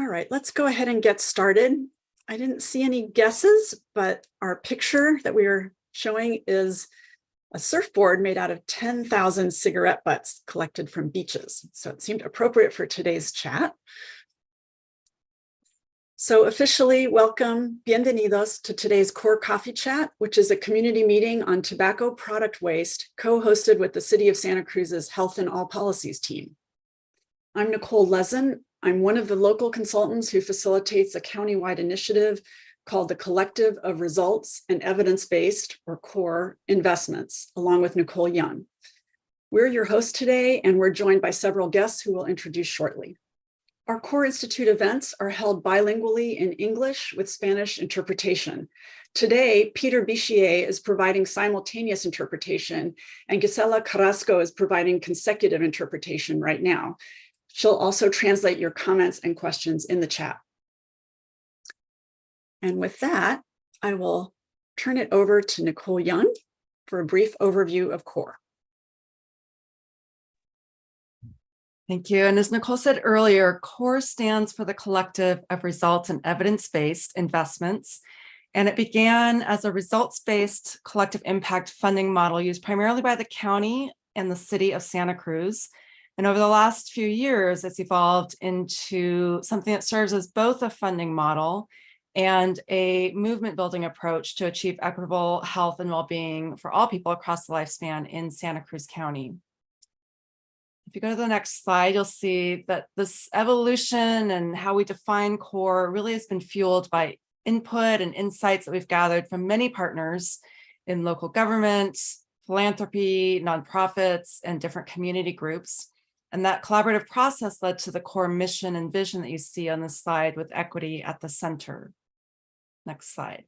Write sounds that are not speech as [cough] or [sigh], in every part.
All right, let's go ahead and get started. I didn't see any guesses, but our picture that we are showing is a surfboard made out of 10,000 cigarette butts collected from beaches. So it seemed appropriate for today's chat. So officially welcome, bienvenidos to today's Core Coffee Chat, which is a community meeting on tobacco product waste co-hosted with the City of Santa Cruz's Health and All Policies team. I'm Nicole Lezen. I'm one of the local consultants who facilitates a countywide initiative called the Collective of Results and Evidence-Based, or CORE, Investments, along with Nicole Young. We're your hosts today, and we're joined by several guests who we'll introduce shortly. Our Core Institute events are held bilingually in English with Spanish interpretation. Today, Peter Bichier is providing simultaneous interpretation, and Gisela Carrasco is providing consecutive interpretation right now. She'll also translate your comments and questions in the chat. And with that, I will turn it over to Nicole Young for a brief overview of CORE. Thank you. And as Nicole said earlier, CORE stands for the Collective of Results and Evidence-Based Investments. And it began as a results-based collective impact funding model used primarily by the county and the city of Santa Cruz. And over the last few years, it's evolved into something that serves as both a funding model and a movement building approach to achieve equitable health and well-being for all people across the lifespan in Santa Cruz County. If you go to the next slide, you'll see that this evolution and how we define core really has been fueled by input and insights that we've gathered from many partners in local government, philanthropy, nonprofits, and different community groups. And that collaborative process led to the core mission and vision that you see on this slide with equity at the center. Next slide.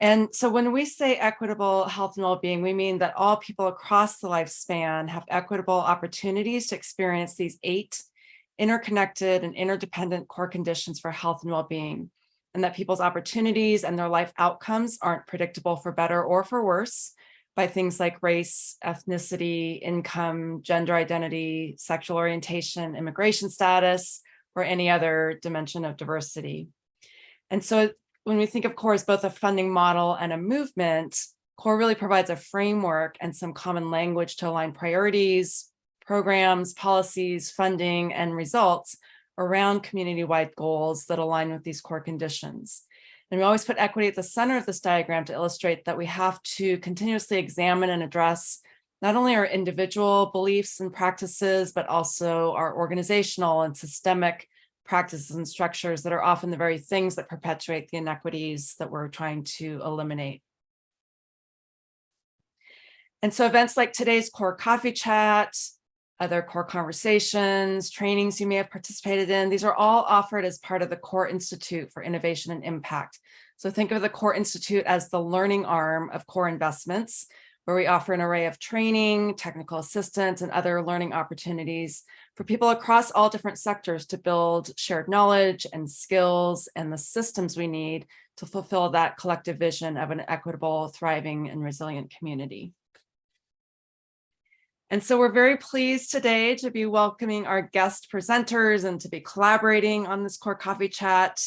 And so when we say equitable health and well-being, we mean that all people across the lifespan have equitable opportunities to experience these eight interconnected and interdependent core conditions for health and well-being, and that people's opportunities and their life outcomes aren't predictable for better or for worse by things like race, ethnicity, income, gender identity, sexual orientation, immigration status, or any other dimension of diversity. And so when we think of CORE as both a funding model and a movement, CORE really provides a framework and some common language to align priorities, programs, policies, funding, and results around community-wide goals that align with these core conditions. And we always put equity at the center of this diagram to illustrate that we have to continuously examine and address not only our individual beliefs and practices, but also our organizational and systemic practices and structures that are often the very things that perpetuate the inequities that we're trying to eliminate. And so events like today's core coffee chat, other core conversations, trainings you may have participated in, these are all offered as part of the Core Institute for Innovation and Impact. So think of the Core Institute as the learning arm of core investments, where we offer an array of training, technical assistance, and other learning opportunities for people across all different sectors to build shared knowledge and skills and the systems we need to fulfill that collective vision of an equitable, thriving, and resilient community. And so we're very pleased today to be welcoming our guest presenters and to be collaborating on this core coffee chat,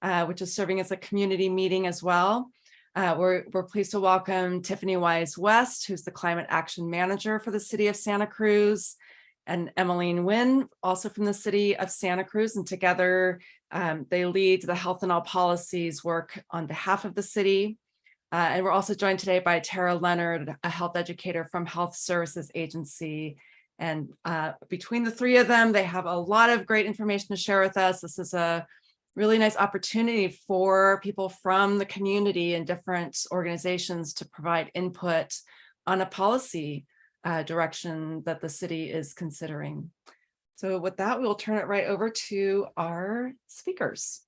uh, which is serving as a community meeting as well. Uh, we're, we're pleased to welcome Tiffany Wise West, who's the Climate Action Manager for the City of Santa Cruz, and Emmeline Wynn, also from the City of Santa Cruz. And together, um, they lead the Health and All Policies work on behalf of the city. Uh, and we're also joined today by Tara Leonard, a health educator from Health Services Agency. And uh, between the three of them, they have a lot of great information to share with us. This is a really nice opportunity for people from the community and different organizations to provide input on a policy uh, direction that the city is considering. So with that, we'll turn it right over to our speakers.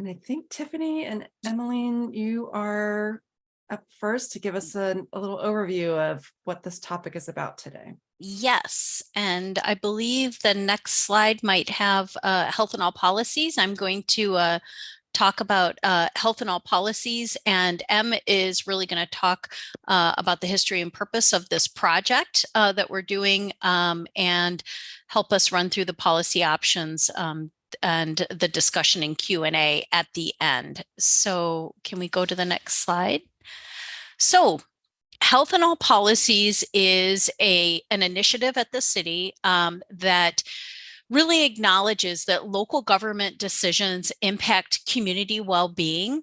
And I think Tiffany and Emmeline, you are up first to give us a, a little overview of what this topic is about today. Yes, and I believe the next slide might have uh, health and all policies. I'm going to uh, talk about uh, health and all policies, and M is really going to talk uh, about the history and purpose of this project uh, that we're doing um, and help us run through the policy options um, and the discussion in Q&A at the end. So can we go to the next slide? So Health and All Policies is a an initiative at the city um, that really acknowledges that local government decisions impact community well-being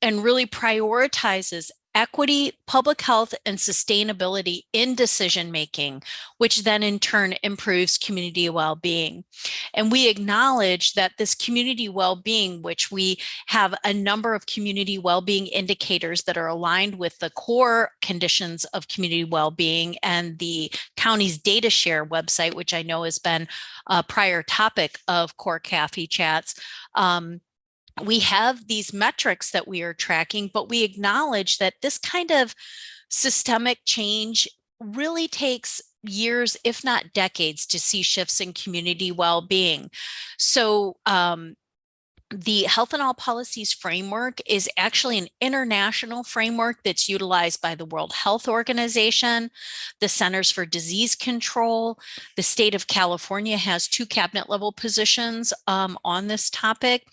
and really prioritizes equity, public health, and sustainability in decision making, which then in turn improves community well-being. And we acknowledge that this community well-being, which we have a number of community well-being indicators that are aligned with the core conditions of community well-being and the county's data share website, which I know has been a prior topic of core CAFE chats. Um, we have these metrics that we are tracking, but we acknowledge that this kind of systemic change really takes years, if not decades, to see shifts in community well-being. So um, the Health and All Policies framework is actually an international framework that's utilized by the World Health Organization, the Centers for Disease Control. The state of California has two cabinet level positions um, on this topic,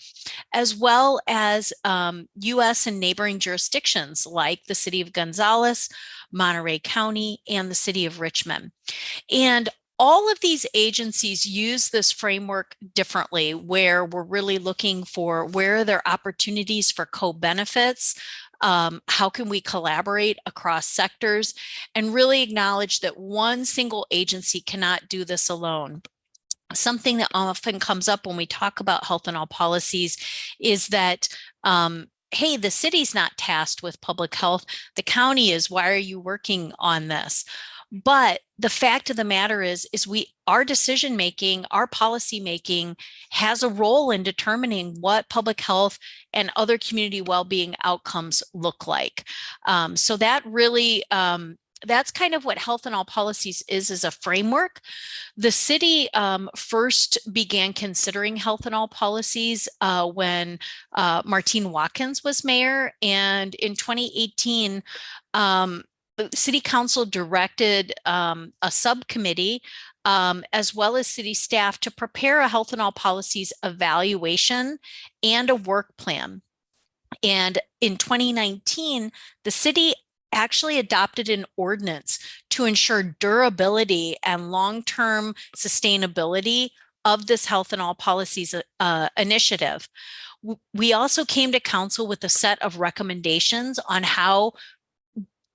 as well as um, US and neighboring jurisdictions like the city of Gonzales, Monterey County, and the city of Richmond. And all of these agencies use this framework differently where we're really looking for where are there opportunities for co-benefits um, how can we collaborate across sectors and really acknowledge that one single agency cannot do this alone something that often comes up when we talk about health and all policies is that um, hey, the city's not tasked with public health. The county is, why are you working on this? But the fact of the matter is, is we our decision making, our policy making has a role in determining what public health and other community well-being outcomes look like. Um, so that really um, that's kind of what health and all policies is as a framework. The city um, first began considering health and all policies uh, when uh, Martine Watkins was mayor. And in 2018, um, city council directed um, a subcommittee um, as well as city staff to prepare a health and all policies evaluation and a work plan. And in 2019, the city actually adopted an ordinance to ensure durability and long-term sustainability of this health and all policies uh, initiative. We also came to council with a set of recommendations on how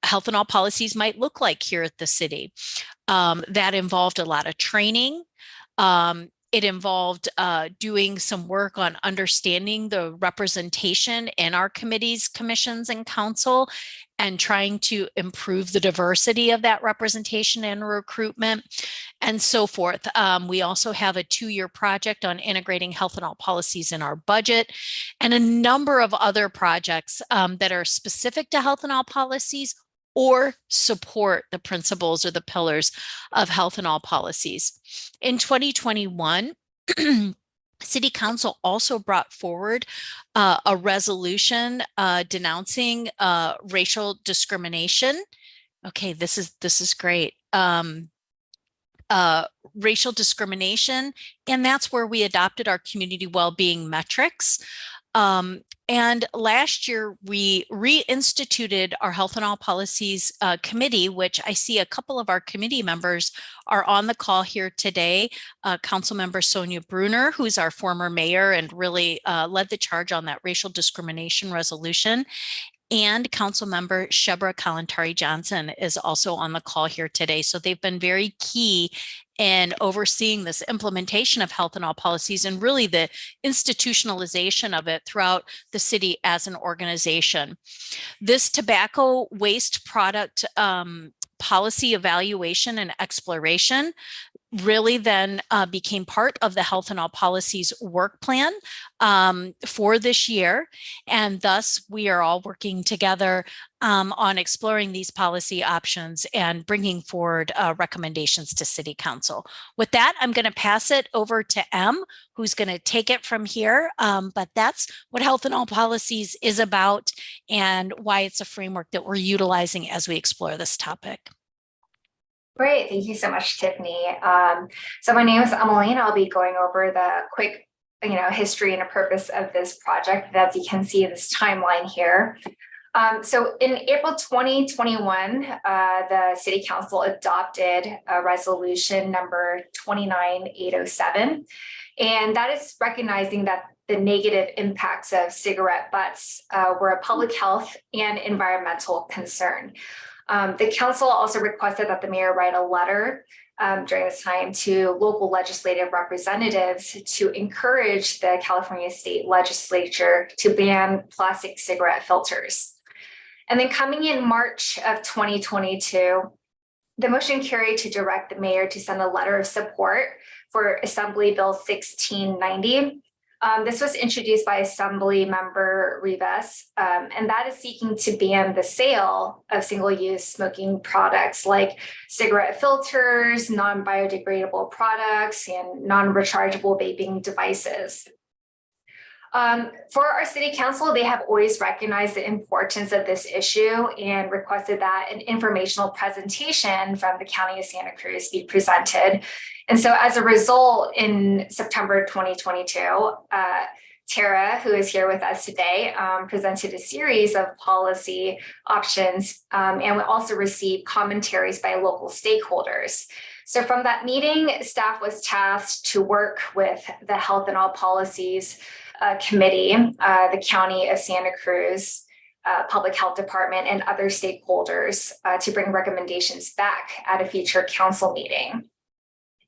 health and all policies might look like here at the city. Um, that involved a lot of training. Um, it involved uh, doing some work on understanding the representation in our committees, commissions, and council, and trying to improve the diversity of that representation and recruitment and so forth. Um, we also have a two-year project on integrating health and all policies in our budget and a number of other projects um, that are specific to health and all policies or support the principles or the pillars of health and all policies. In 2021, [clears throat] City Council also brought forward uh, a resolution uh, denouncing uh, racial discrimination. Okay, this is this is great. Um, uh, racial discrimination, and that's where we adopted our community well-being metrics. Um, and last year, we reinstituted our Health and All Policies uh, Committee, which I see a couple of our committee members are on the call here today. Uh, Council Member Sonja Brunner, who's our former mayor and really uh, led the charge on that racial discrimination resolution. And Council Member Shebreh Kalantari Johnson is also on the call here today. So they've been very key and overseeing this implementation of health and all policies and really the institutionalization of it throughout the city as an organization. This tobacco waste product um, policy evaluation and exploration really then uh, became part of the Health and All Policies work plan um, for this year. And thus we are all working together um, on exploring these policy options and bringing forward uh, recommendations to City Council. With that, I'm going to pass it over to M, who's going to take it from here. Um, but that's what Health and All Policies is about and why it's a framework that we're utilizing as we explore this topic. Great, thank you so much, Tiffany. Um, so my name is Emily and I'll be going over the quick you know, history and a purpose of this project. As you can see this timeline here. Um, so in April 2021, uh, the City Council adopted a resolution number 29807. And that is recognizing that the negative impacts of cigarette butts uh, were a public health and environmental concern. Um, the council also requested that the mayor write a letter um, during this time to local legislative representatives to encourage the California state legislature to ban plastic cigarette filters. And then coming in March of 2022, the motion carried to direct the mayor to send a letter of support for Assembly Bill 1690, um, this was introduced by Assembly Member Rivas, um, and that is seeking to ban the sale of single-use smoking products like cigarette filters, non-biodegradable products, and non-rechargeable vaping devices. Um, for our city council, they have always recognized the importance of this issue and requested that an informational presentation from the County of Santa Cruz be presented. And so as a result, in September 2022, uh, Tara, who is here with us today, um, presented a series of policy options um, and we also received commentaries by local stakeholders. So from that meeting, staff was tasked to work with the health and all policies uh, committee, uh, the County of Santa Cruz, uh, Public Health Department, and other stakeholders uh, to bring recommendations back at a future council meeting.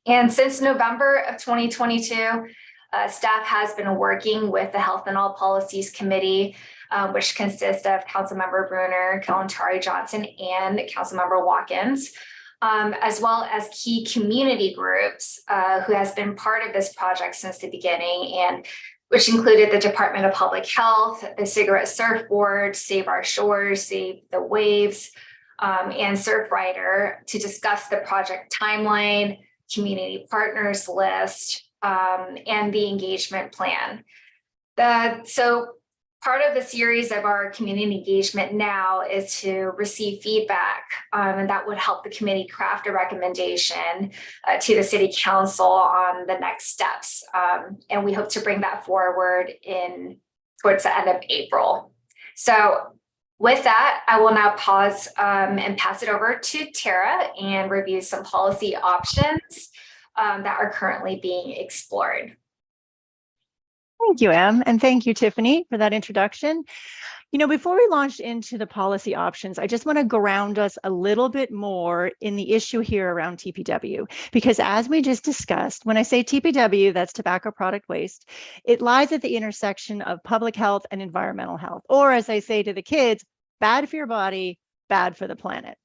And since November of 2022, uh, staff has been working with the Health and All Policies Committee, um, which consists of Councilmember Brunner, Kalantari Johnson, and Councilmember Watkins, um, as well as key community groups uh, who has been part of this project since the beginning and which included the Department of Public Health, the Cigarette Surf Board, Save Our Shores, Save the Waves, um, and Surfrider to discuss the project timeline, community partners list, um, and the engagement plan. The, so part of the series of our community engagement now is to receive feedback um, and that would help the committee craft a recommendation uh, to the city council on the next steps. Um, and we hope to bring that forward in towards the end of April. So with that, I will now pause um, and pass it over to Tara and review some policy options um, that are currently being explored. Thank you, Em, and thank you, Tiffany, for that introduction. You know, before we launch into the policy options, I just want to ground us a little bit more in the issue here around TPW, because as we just discussed, when I say TPW, that's tobacco product waste, it lies at the intersection of public health and environmental health, or as I say to the kids, bad for your body, bad for the planet.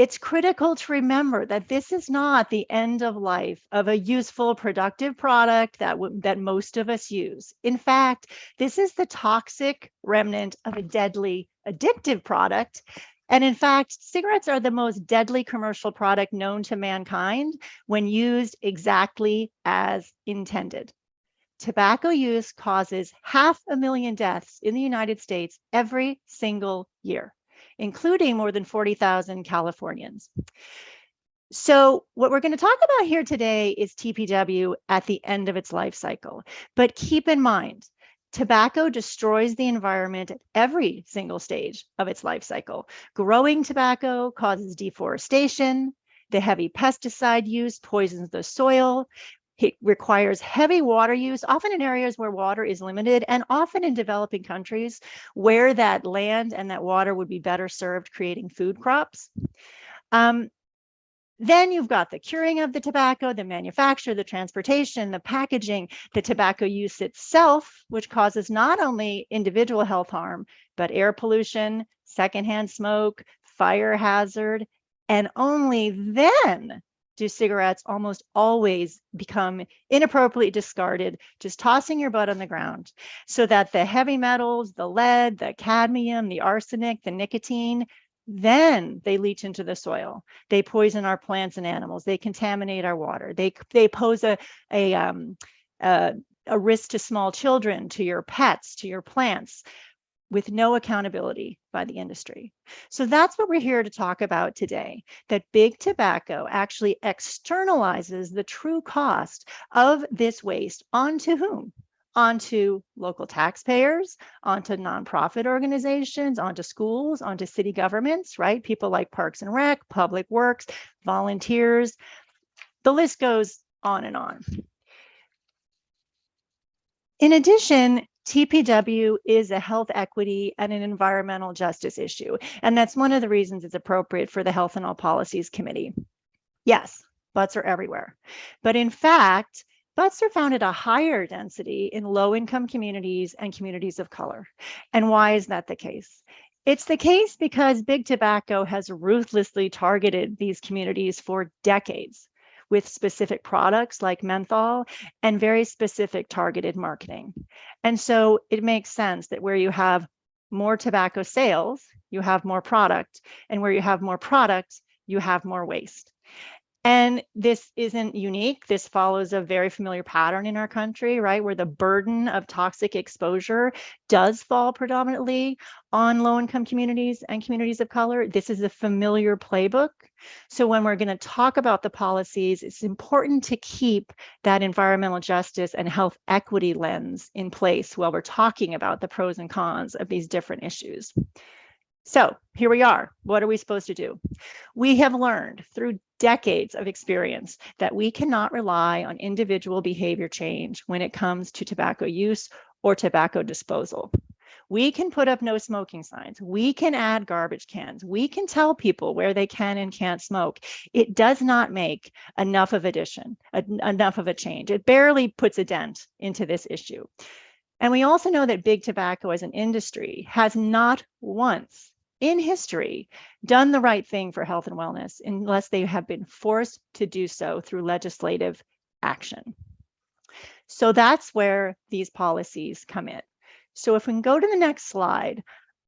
It's critical to remember that this is not the end of life of a useful, productive product that, that most of us use. In fact, this is the toxic remnant of a deadly, addictive product. And in fact, cigarettes are the most deadly commercial product known to mankind when used exactly as intended. Tobacco use causes half a million deaths in the United States every single year including more than 40,000 Californians. So what we're going to talk about here today is TPW at the end of its life cycle. But keep in mind, tobacco destroys the environment at every single stage of its life cycle. Growing tobacco causes deforestation. The heavy pesticide use poisons the soil. It requires heavy water use, often in areas where water is limited and often in developing countries where that land and that water would be better served creating food crops. Um, then you've got the curing of the tobacco, the manufacture, the transportation, the packaging, the tobacco use itself, which causes not only individual health harm, but air pollution, secondhand smoke, fire hazard, and only then do cigarettes almost always become inappropriately discarded, just tossing your butt on the ground so that the heavy metals, the lead, the cadmium, the arsenic, the nicotine, then they leach into the soil. They poison our plants and animals. They contaminate our water. They, they pose a, a, um, a, a risk to small children, to your pets, to your plants with no accountability by the industry. So that's what we're here to talk about today, that big tobacco actually externalizes the true cost of this waste onto whom? Onto local taxpayers, onto nonprofit organizations, onto schools, onto city governments, right? People like Parks and Rec, Public Works, volunteers. The list goes on and on. In addition, TPW is a health equity and an environmental justice issue. And that's one of the reasons it's appropriate for the Health and All Policies Committee. Yes, butts are everywhere. But in fact, butts are found at a higher density in low income communities and communities of color. And why is that the case? It's the case because big tobacco has ruthlessly targeted these communities for decades with specific products like menthol and very specific targeted marketing. And so it makes sense that where you have more tobacco sales, you have more product, and where you have more product, you have more waste. And this isn't unique. This follows a very familiar pattern in our country, right? Where the burden of toxic exposure does fall predominantly on low income communities and communities of color. This is a familiar playbook. So when we're going to talk about the policies, it's important to keep that environmental justice and health equity lens in place while we're talking about the pros and cons of these different issues. So here we are. What are we supposed to do? We have learned through decades of experience that we cannot rely on individual behavior change when it comes to tobacco use or tobacco disposal. We can put up no smoking signs. We can add garbage cans. We can tell people where they can and can't smoke. It does not make enough of addition, enough of a change. It barely puts a dent into this issue. And we also know that big tobacco as an industry has not once in history done the right thing for health and wellness unless they have been forced to do so through legislative action. So that's where these policies come in. So if we can go to the next slide,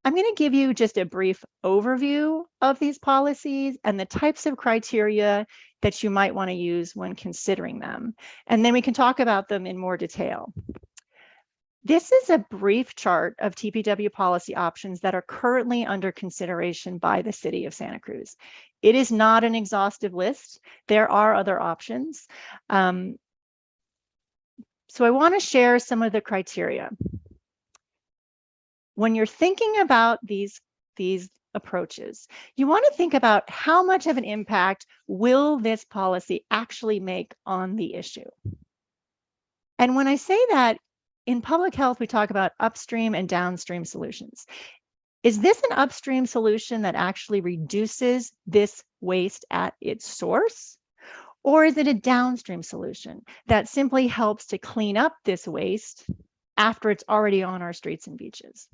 I'm going to give you just a brief overview of these policies and the types of criteria that you might want to use when considering them. And then we can talk about them in more detail. This is a brief chart of TPW policy options that are currently under consideration by the city of Santa Cruz. It is not an exhaustive list. There are other options. Um, so I want to share some of the criteria. When you're thinking about these, these approaches, you want to think about how much of an impact will this policy actually make on the issue? And when I say that, in public health, we talk about upstream and downstream solutions. Is this an upstream solution that actually reduces this waste at its source? Or is it a downstream solution that simply helps to clean up this waste after it's already on our streets and beaches?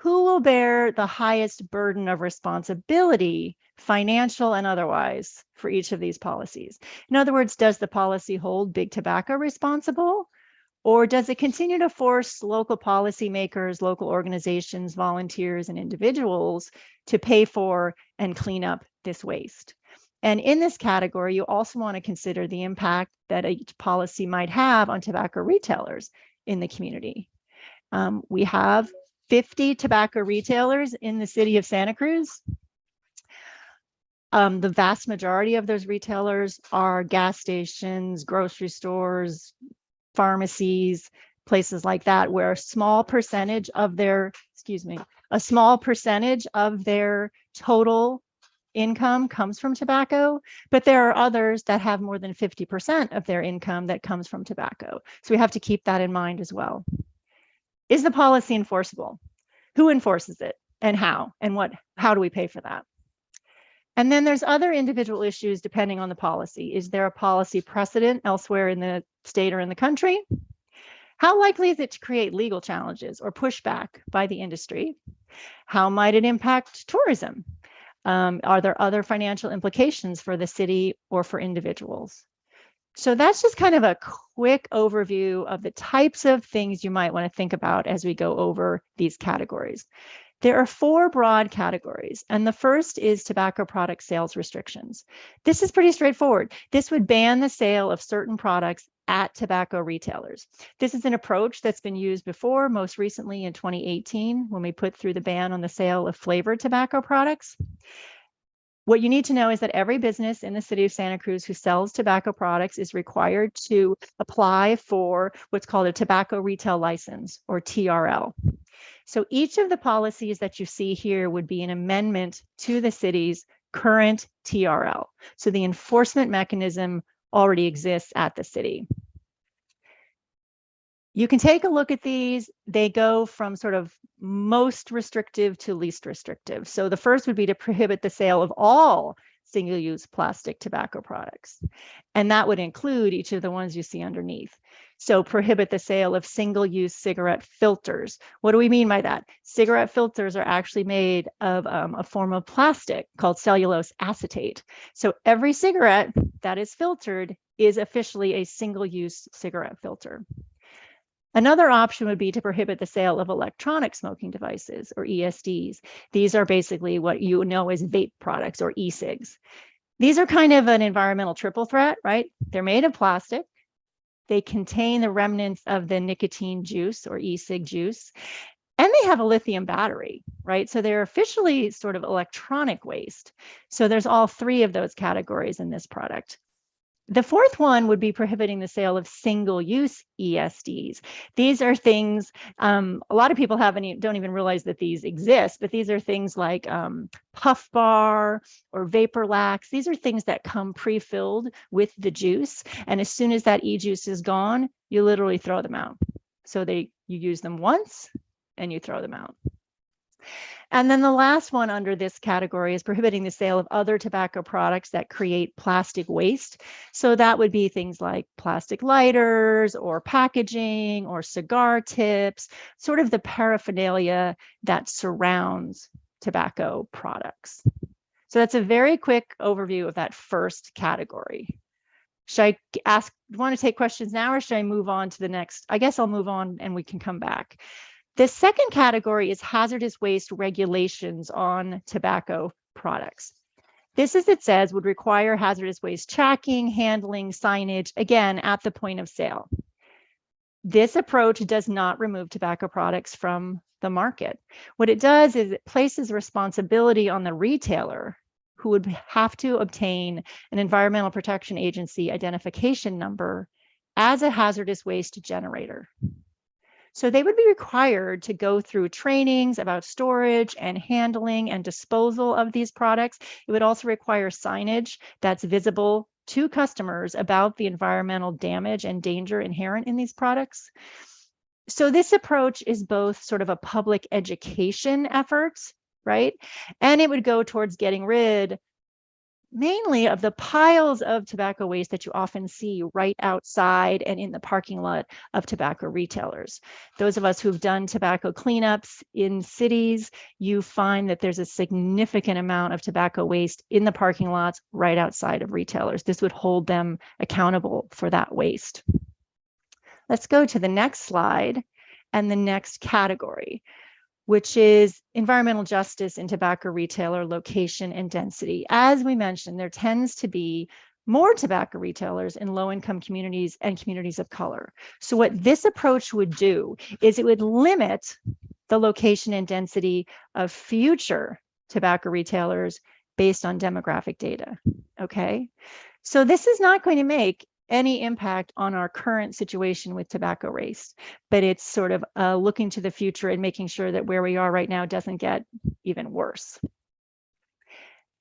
Who will bear the highest burden of responsibility, financial and otherwise, for each of these policies? In other words, does the policy hold big tobacco responsible? Or does it continue to force local policymakers, local organizations, volunteers, and individuals to pay for and clean up this waste? And in this category, you also want to consider the impact that each policy might have on tobacco retailers in the community. Um, we have 50 tobacco retailers in the city of Santa Cruz. Um, the vast majority of those retailers are gas stations, grocery stores, pharmacies, places like that, where a small percentage of their, excuse me, a small percentage of their total income comes from tobacco, but there are others that have more than 50% of their income that comes from tobacco. So we have to keep that in mind as well. Is the policy enforceable? Who enforces it and how and what, how do we pay for that? And then there's other individual issues depending on the policy. Is there a policy precedent elsewhere in the state or in the country? How likely is it to create legal challenges or pushback by the industry? How might it impact tourism? Um, are there other financial implications for the city or for individuals? So that's just kind of a quick overview of the types of things you might want to think about as we go over these categories. There are four broad categories, and the first is tobacco product sales restrictions. This is pretty straightforward. This would ban the sale of certain products at tobacco retailers. This is an approach that's been used before, most recently in 2018, when we put through the ban on the sale of flavored tobacco products. What you need to know is that every business in the city of Santa Cruz who sells tobacco products is required to apply for what's called a tobacco retail license or TRL. So each of the policies that you see here would be an amendment to the city's current TRL. So the enforcement mechanism already exists at the city. You can take a look at these. They go from sort of most restrictive to least restrictive. So the first would be to prohibit the sale of all single-use plastic tobacco products. And that would include each of the ones you see underneath. So prohibit the sale of single-use cigarette filters. What do we mean by that? Cigarette filters are actually made of um, a form of plastic called cellulose acetate. So every cigarette that is filtered is officially a single-use cigarette filter. Another option would be to prohibit the sale of electronic smoking devices or ESDs. These are basically what you know as vape products or e-cigs. These are kind of an environmental triple threat, right? They're made of plastic. They contain the remnants of the nicotine juice or e-cig juice. And they have a lithium battery, right? So they're officially sort of electronic waste. So there's all three of those categories in this product. The fourth one would be prohibiting the sale of single-use ESDs. These are things um, a lot of people haven't don't even realize that these exist, but these are things like um, Puff Bar or Vapor Lax. These are things that come pre-filled with the juice, and as soon as that e-juice is gone, you literally throw them out. So they you use them once and you throw them out. And then the last one under this category is prohibiting the sale of other tobacco products that create plastic waste. So that would be things like plastic lighters or packaging or cigar tips, sort of the paraphernalia that surrounds tobacco products. So that's a very quick overview of that first category. Should I ask, want to take questions now or should I move on to the next? I guess I'll move on and we can come back. The second category is hazardous waste regulations on tobacco products. This, as it says, would require hazardous waste tracking, handling, signage, again, at the point of sale. This approach does not remove tobacco products from the market. What it does is it places responsibility on the retailer who would have to obtain an Environmental Protection Agency identification number as a hazardous waste generator. So they would be required to go through trainings about storage and handling and disposal of these products. It would also require signage that's visible to customers about the environmental damage and danger inherent in these products. So this approach is both sort of a public education effort, right? And it would go towards getting rid mainly of the piles of tobacco waste that you often see right outside and in the parking lot of tobacco retailers. Those of us who've done tobacco cleanups in cities, you find that there's a significant amount of tobacco waste in the parking lots right outside of retailers. This would hold them accountable for that waste. Let's go to the next slide and the next category which is environmental justice in tobacco retailer location and density. As we mentioned, there tends to be more tobacco retailers in low income communities and communities of color. So what this approach would do is it would limit the location and density of future tobacco retailers based on demographic data, okay? So this is not going to make any impact on our current situation with tobacco waste, but it's sort of uh, looking to the future and making sure that where we are right now doesn't get even worse.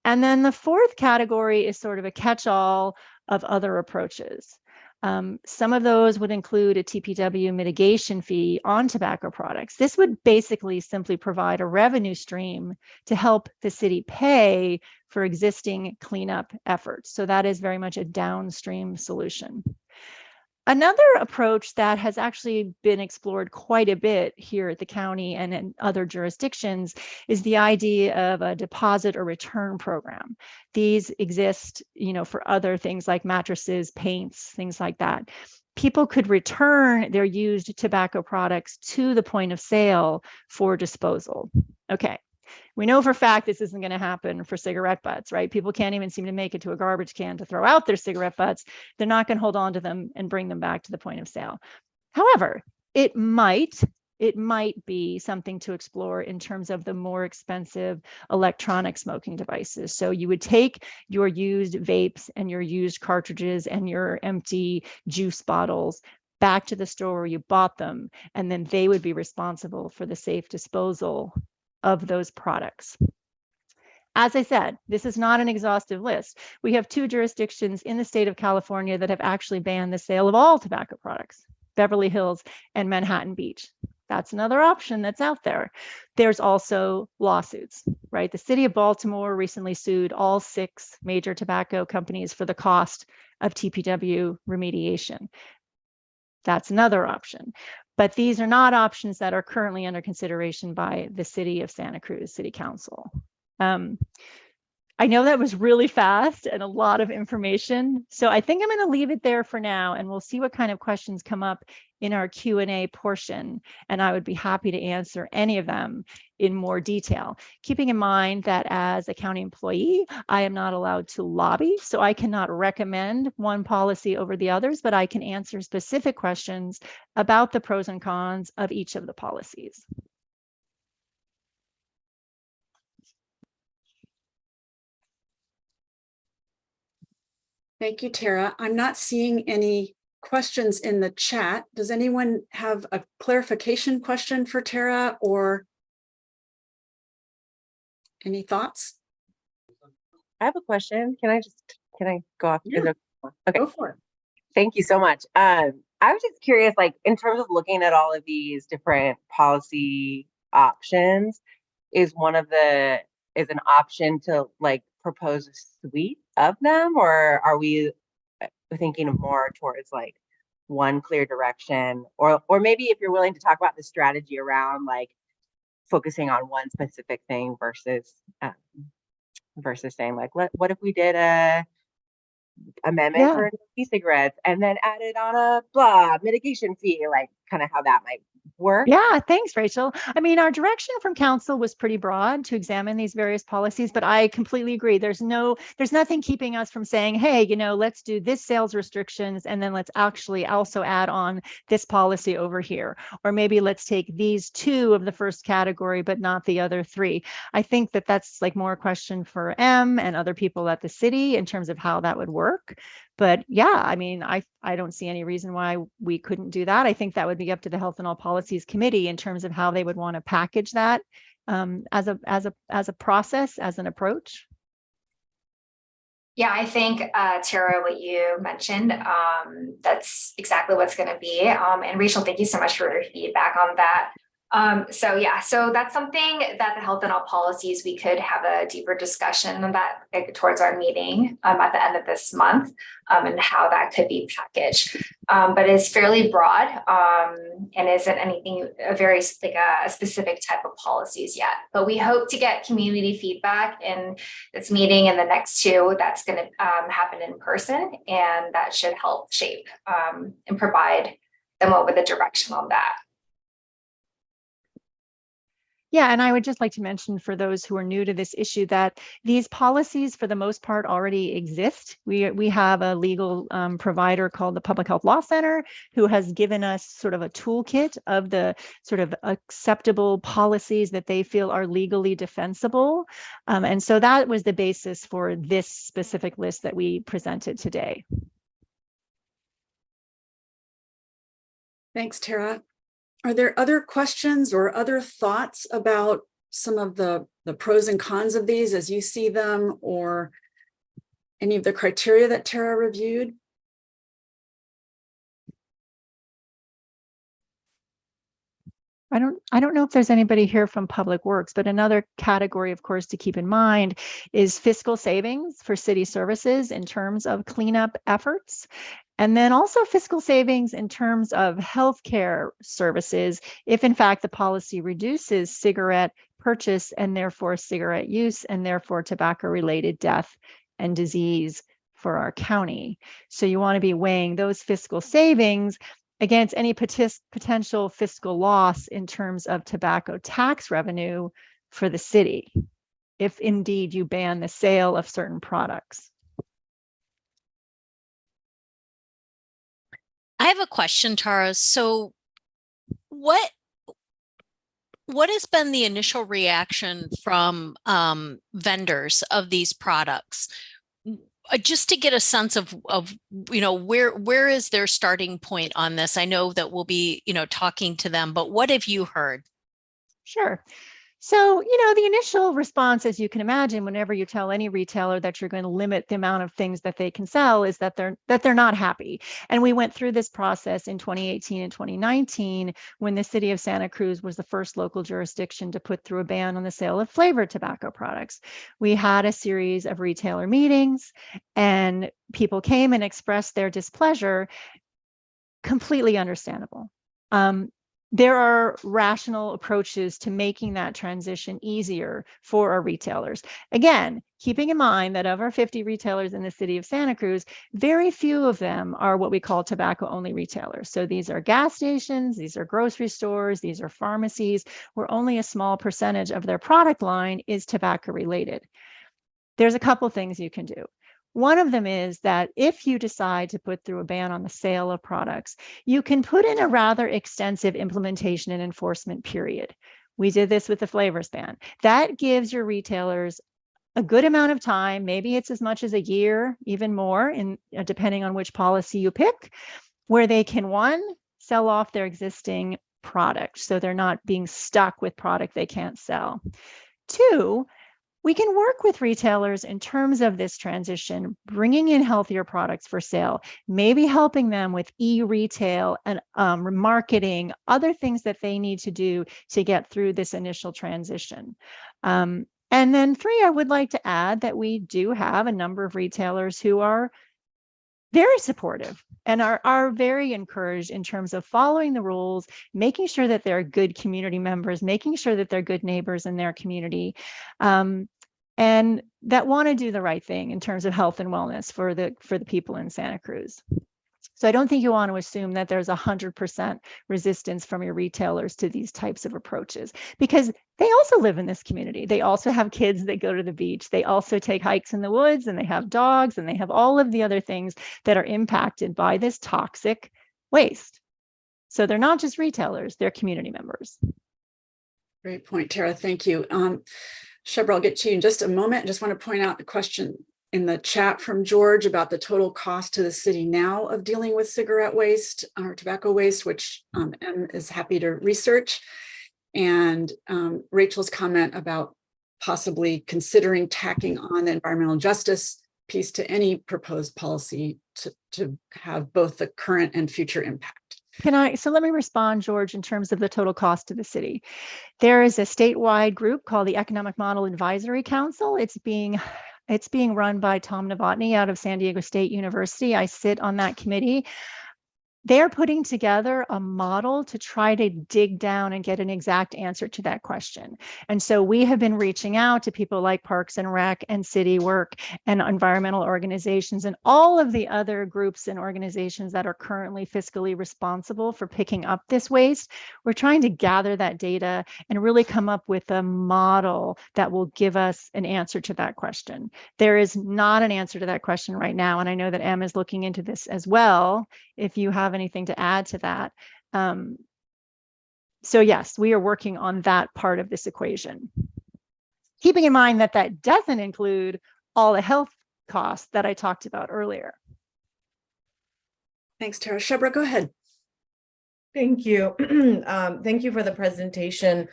And then the fourth category is sort of a catch-all of other approaches. Um, some of those would include a TPW mitigation fee on tobacco products. This would basically simply provide a revenue stream to help the city pay for existing cleanup efforts. So that is very much a downstream solution. Another approach that has actually been explored quite a bit here at the county and in other jurisdictions is the idea of a deposit or return program. These exist, you know, for other things like mattresses, paints, things like that. People could return their used tobacco products to the point of sale for disposal. Okay, we know for fact this isn't going to happen for cigarette butts, right? People can't even seem to make it to a garbage can to throw out their cigarette butts. They're not going to hold on to them and bring them back to the point of sale. However, it might it might be something to explore in terms of the more expensive electronic smoking devices. So you would take your used vapes and your used cartridges and your empty juice bottles back to the store where you bought them, and then they would be responsible for the safe disposal of those products. As I said, this is not an exhaustive list. We have two jurisdictions in the state of California that have actually banned the sale of all tobacco products, Beverly Hills and Manhattan Beach. That's another option that's out there. There's also lawsuits, right? The city of Baltimore recently sued all six major tobacco companies for the cost of TPW remediation. That's another option. But these are not options that are currently under consideration by the city of Santa Cruz City Council. Um, I know that was really fast and a lot of information. So I think I'm going to leave it there for now and we'll see what kind of questions come up in our Q&A portion. And I would be happy to answer any of them in more detail, keeping in mind that as a county employee, I am not allowed to lobby. So I cannot recommend one policy over the others, but I can answer specific questions about the pros and cons of each of the policies. Thank you, Tara. I'm not seeing any questions in the chat. Does anyone have a clarification question for Tara or any thoughts? I have a question. Can I just, can I go off? Yeah. Okay, Go for it. thank you so much. Um, I was just curious, like, in terms of looking at all of these different policy options, is one of the, is an option to like propose a suite of them? Or are we thinking of more towards like one clear direction? Or, or maybe if you're willing to talk about the strategy around like focusing on one specific thing versus, um, versus saying like, what, what if we did a amendment Yeah. for e-cigarettes and then added on a blah mitigation fee, like kind of how that might work? Yeah, thanks, Rachel. I mean, our direction from council was pretty broad to examine these various policies, but I completely agree. There's no, there's nothing keeping us from saying, hey, you know, let's do this sales restrictions and then let's actually also add on this policy over here. Or maybe let's take these two of the first category, but not the other three. I think that that's like more a question for M and other people at the city in terms of how that would work. But yeah, I mean, I, I don't see any reason why we couldn't do that. I think that would be up to the Health and All Policies Committee in terms of how they would want to package that um, as a, as a, as a process, as an approach. Yeah, I think, uh, Tara, what you mentioned, um, that's exactly what's gonna be. Um, and Rachel, thank you so much for your feedback on that. Um, so yeah, so that's something that the health and all policies, we could have a deeper discussion on that like, towards our meeting um, at the end of this month um, and how that could be packaged. Um, but it's fairly broad um, and isn't anything a very like a, a specific type of policies yet. But we hope to get community feedback in this meeting and the next two that's going to um, happen in person, and that should help shape um, and provide them with a direction on that. Yeah, and I would just like to mention for those who are new to this issue that these policies, for the most part, already exist. We, we have a legal um, provider called the Public Health Law Center who has given us sort of a toolkit of the sort of acceptable policies that they feel are legally defensible. Um, and so that was the basis for this specific list that we presented today. Thanks, Tara. Are there other questions or other thoughts about some of the, the pros and cons of these as you see them or any of the criteria that Tara reviewed? I don't, I don't know if there's anybody here from Public Works, but another category, of course, to keep in mind is fiscal savings for city services in terms of cleanup efforts. And then also fiscal savings in terms of healthcare services, if in fact the policy reduces cigarette purchase and therefore cigarette use and therefore tobacco related death and disease for our county. So you want to be weighing those fiscal savings against any potential fiscal loss in terms of tobacco tax revenue for the city, if indeed you ban the sale of certain products. I have a question, Tara. So what what has been the initial reaction from um, vendors of these products? Uh, Just to get a sense of, of, you know, where, where is their starting point on this? I know that we'll be, you know, talking to them, but what have you heard? Sure. So, you know, the initial response, as you can imagine, whenever you tell any retailer that you're going to limit the amount of things that they can sell is that they're that they're not happy. And we went through this process in 2018 and 2019 when the city of Santa Cruz was the first local jurisdiction to put through a ban on the sale of flavored tobacco products. We had a series of retailer meetings and people came and expressed their displeasure. Completely understandable. Um, there are rational approaches to making that transition easier for our retailers. Again, keeping in mind that of our 50 retailers in the city of Santa Cruz, very few of them are what we call tobacco only retailers. So these are gas stations, these are grocery stores, these are pharmacies, where only a small percentage of their product line is tobacco related. There's a couple things you can do. One of them is that if you decide to put through a ban on the sale of products, you can put in a rather extensive implementation and enforcement period. We did this with the flavors ban. That gives your retailers a good amount of time, maybe it's as much as a year, even more, in uh, depending on which policy you pick, where they can one sell off their existing product, so they're not being stuck with product they can't sell. Two, we can work with retailers in terms of this transition, bringing in healthier products for sale, maybe helping them with e-retail and um, marketing, other things that they need to do to get through this initial transition. Um, and then three, I would like to add that we do have a number of retailers who are very supportive and are, are very encouraged in terms of following the rules, making sure that they're good community members, making sure that they're good neighbors in their community. Um, and that want to do the right thing in terms of health and wellness for the for the people in Santa Cruz. So I don't think you want to assume that there's a hundred percent resistance from your retailers to these types of approaches because they also live in this community. They also have kids that go to the beach. They also take hikes in the woods and they have dogs and they have all of the other things that are impacted by this toxic waste. So they're not just retailers, they're community members. Great point, Tara. Thank you. Um, Shebreh, I'll get to you in just a moment. I just want to point out the question in the chat from George about the total cost to the city now of dealing with cigarette waste or tobacco waste, which um, Em is happy to research. And um, Rachel's comment about possibly considering tacking on the environmental justice piece to any proposed policy to, to have both the current and future impact. Can I, so let me respond, George, in terms of the total cost to the city. There is a statewide group called the Economic Model Advisory Council. It's being it's being run by Tom Novotny out of San Diego State University. I sit on that committee. They're putting together a model to try to dig down and get an exact answer to that question. And so we have been reaching out to people like Parks and Rec and City Work and environmental organizations and all of the other groups and organizations that are currently fiscally responsible for picking up this waste. We're trying to gather that data and really come up with a model that will give us an answer to that question. There is not an answer to that question right now. And I know that Em is looking into this as well. If you have anything to add to that. Um, so yes, we are working on that part of this equation. Keeping in mind that that doesn't include all the health costs that I talked about earlier. Thanks, Tara. Shebreh, go ahead. Thank you. [clears throat] um, thank you for the presentation.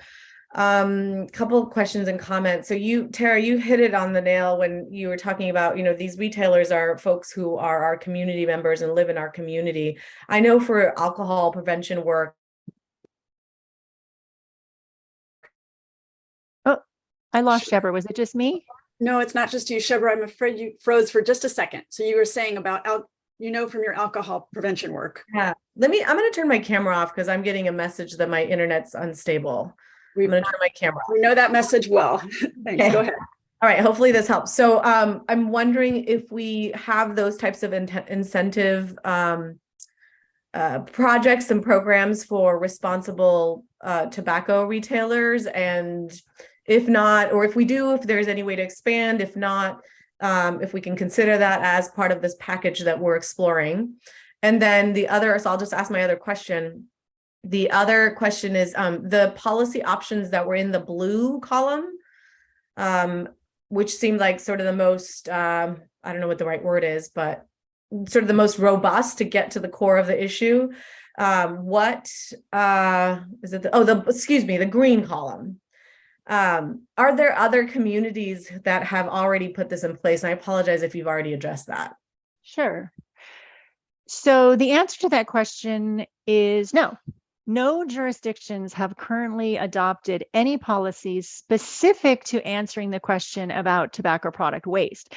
Um, couple of questions and comments. So you, Tara, you hit it on the nail when you were talking about, you know, these retailers are folks who are our community members and live in our community. I know for alcohol prevention work, Oh, I lost Shebreh. Was it just me? No, it's not just you, Shebreh. I'm afraid you froze for just a second. So you were saying about, al- you know from your alcohol prevention work. Yeah, let me, I'm gonna turn my camera off because I'm getting a message that my internet's unstable. We, I'm gonna turn my camera we know that message well. [laughs] [laughs] Thanks, Okay. go ahead. All right, hopefully this helps. So um, I'm wondering if we have those types of in- incentive um, uh, projects and programs for responsible uh, tobacco retailers, and if not, or if we do, if there's any way to expand. If not, um, if we can consider that as part of this package that we're exploring. And then the other, so I'll just ask my other question. The other question is um, the policy options that were in the blue column. Um, which seemed like sort of the most um, I don't know what the right word is, but sort of the most robust to get to the core of the issue. Um, what uh, is it? The, oh, the excuse me, the green column. Um, are there other communities that have already put this in place? And I apologize if you've already addressed that. Sure. So the answer to that question is no. No jurisdictions have currently adopted any policies specific to answering the question about tobacco product waste.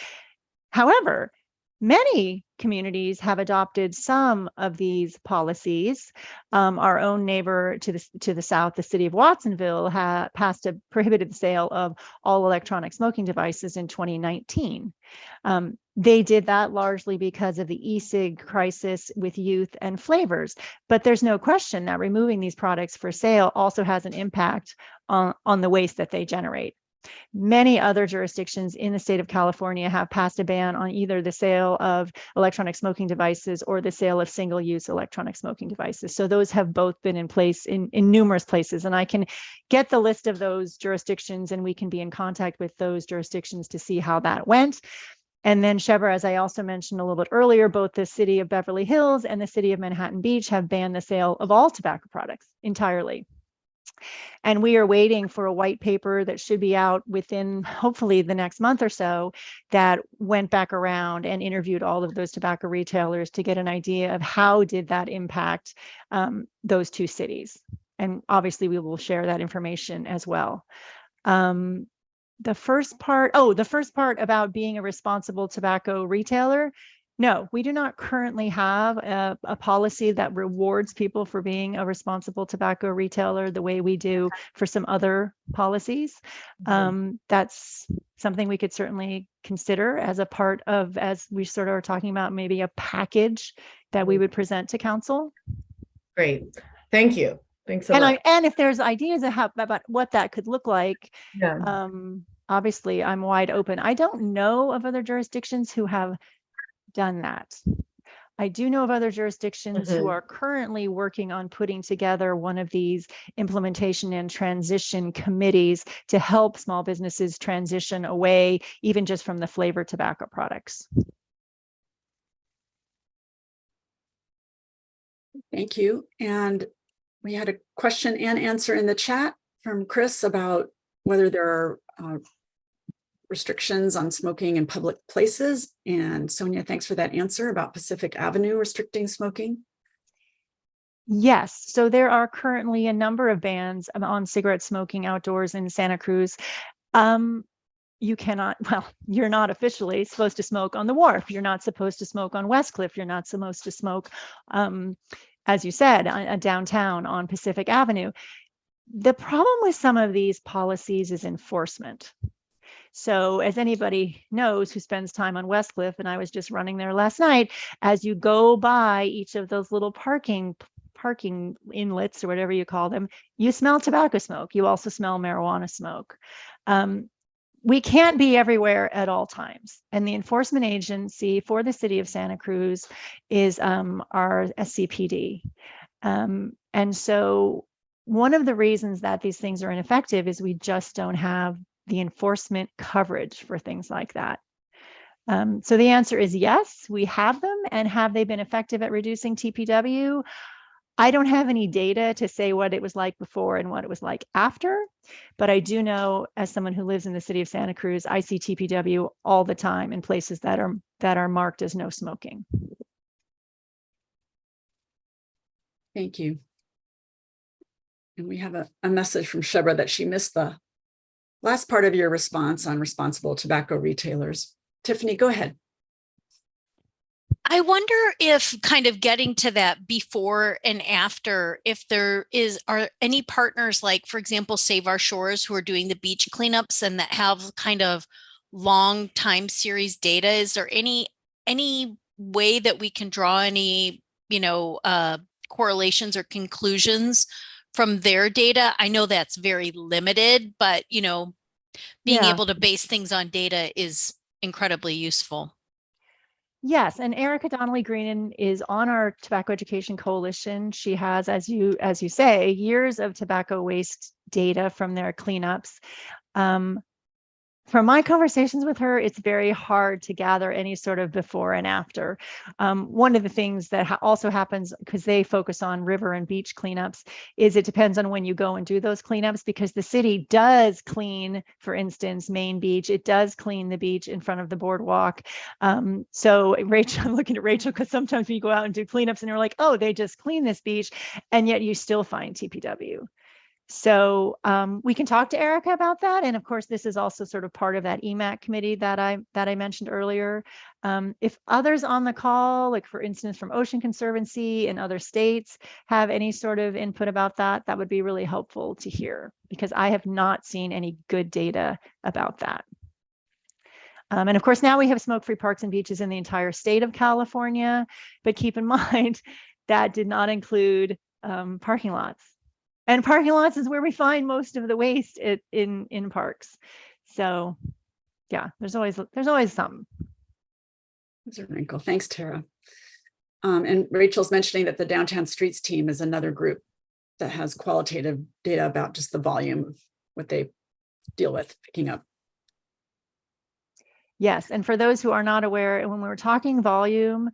However, many communities have adopted some of these policies. Um, our own neighbor to the to the south, the city of Watsonville, passed a prohibited sale of all electronic smoking devices in 2019. Um, they did that largely because of the e-cig crisis with youth and flavors. But there's no question that removing these products for sale also has an impact on, on the waste that they generate. Many other jurisdictions in the state of California have passed a ban on either the sale of electronic smoking devices or the sale of single-use electronic smoking devices. So those have both been in place in, in numerous places. And I can get the list of those jurisdictions and we can be in contact with those jurisdictions to see how that went. And then Shebreh, as I also mentioned a little bit earlier, both the city of Beverly Hills and the city of Manhattan Beach have banned the sale of all tobacco products entirely. And we are waiting for a white paper that should be out within hopefully the next month or so that went back around and interviewed all of those tobacco retailers to get an idea of how did that impact um, those two cities. And obviously we will share that information as well. Um, the first part, oh, the first part about being a responsible tobacco retailer. No, we do not currently have a, a, policy that rewards people for being a responsible tobacco retailer the way we do for some other policies. Mhm. Um, that's something we could certainly consider as a part of, as we sort of are talking about, maybe a package that we would present to council. Great, thank you. Thanks a And lot. I, and if there's ideas how, about what that could look like, Yeah. um, obviously I'm wide open. I don't know of other jurisdictions who have done that. I do know of other jurisdictions who Mhm. are currently working on putting together one of these implementation and transition committees to help small businesses transition away, even just from the flavored tobacco products. Thank you. And we had a question and answer in the chat from Chris about whether there are uh, restrictions on smoking in public places. And Sonja, thanks for that answer about Pacific Avenue restricting smoking. Yes, so there are currently a number of bans on cigarette smoking outdoors in Santa Cruz. Um, you cannot, [laughs] well, you're not officially supposed to smoke on the wharf. You're not supposed to smoke on Westcliff. You're not supposed to smoke, um, as you said, uh, uh, downtown on Pacific Avenue. The problem with some of these policies is enforcement. So as anybody knows who spends time on Westcliff, and I was just running there last night, as you go by each of those little parking parking inlets or whatever you call them, you smell tobacco smoke. You also smell marijuana smoke. Um, we can't be everywhere at all times. And the enforcement agency for the city of Santa Cruz is um, our SCPD. Um, and so one of the reasons that these things are ineffective is we just don't have the enforcement coverage for things like that. Um, so the answer is yes, we have them. And have they been effective at reducing TPW? I don't have any data to say what it was like before and what it was like after, but I do know as someone who lives in the city of Santa Cruz, I see TPW all the time in places that are that are marked as no smoking. Thank you. And we have a, a message from Shebreh that she missed the last part of your response on responsible tobacco retailers. Tiffany, go ahead. I wonder if kind of getting to that before and after, if there is, are any partners like, for example, Save Our Shores who are doing the beach cleanups and that have kind of long time series data? Is there any, any way that we can draw any, you know, uh, correlations or conclusions from their data? I know that's very limited, but you know, being Yeah. able to base things on data is incredibly useful. Yes, and Erica Donnelly Greenan is on our Tobacco Education Coalition. She has, as you as you say, years of tobacco waste data from their cleanups. Um, from my conversations with her, it's very hard to gather any sort of before and after. Um, one of the things that ha- also happens because they focus on river and beach cleanups is it depends on when you go and do those cleanups because the city does clean, for instance, Main Beach. It does clean the beach in front of the boardwalk. Um, so [laughs] Rachel, I'm looking at Rachel because sometimes we go out and do cleanups and you're like, oh, they just clean this beach, and yet you still find TPW. So um, we can talk to Erica about that. And of course, this is also sort of part of that EMAC committee that I that I mentioned earlier. Um, if others on the call, like for instance, from Ocean Conservancy and other states have any sort of input about that, that would be really helpful to hear because I have not seen any good data about that. Um, and of course, now we have smoke-free parks and beaches in the entire state of California, but keep in [laughs] mind that did not include um, parking lots. And parking lots is where we find most of the waste it, in in parks. So, yeah, there's always there's always some That's a wrinkle. Thanks, Tara. Um, and Rachel's mentioning that the downtown streets team is another group that has qualitative data about just the volume of what they deal with picking up. Yes, and for those who are not aware, and when we were talking volume,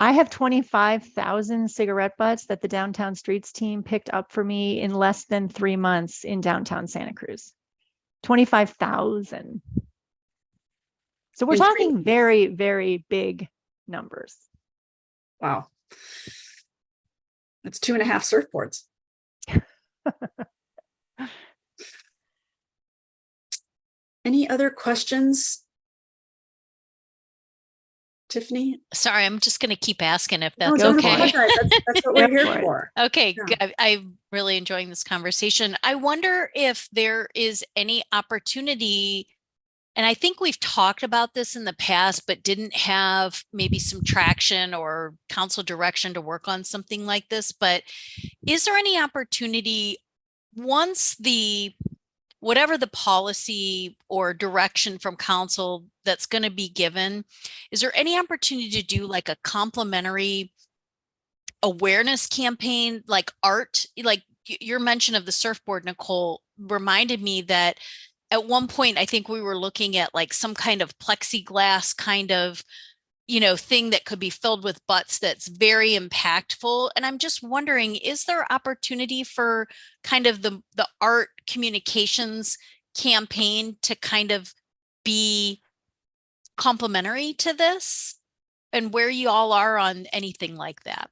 I have 25,000 cigarette butts that the downtown streets team picked up for me in less than three months in downtown Santa Cruz. 25,000. So we're In talking very, very big numbers. Wow. That's two and a half surfboards. [laughs] Any other questions? Tiffany? Sorry, I'm just going to keep asking if that's don't okay. apologize. That's, that's [laughs] what we're here for Okay, Yeah. g- I- I'm really enjoying this conversation. I wonder if there is any opportunity, and I think we've talked about this in the past, but didn't have maybe some traction or council direction to work on something like this. But is there any opportunity once the whatever the policy or direction from council that's going to be given, is there any opportunity to do like a complementary awareness campaign like art? Like your mention of the surfboard nicole reminded me that at one point i think we were looking at like some kind of plexiglass kind of you know thing that could be filled with butts that's very impactful and i'm just wondering is there opportunity for kind of the the art communications campaign to kind of be complementary to this and where you all are on anything like that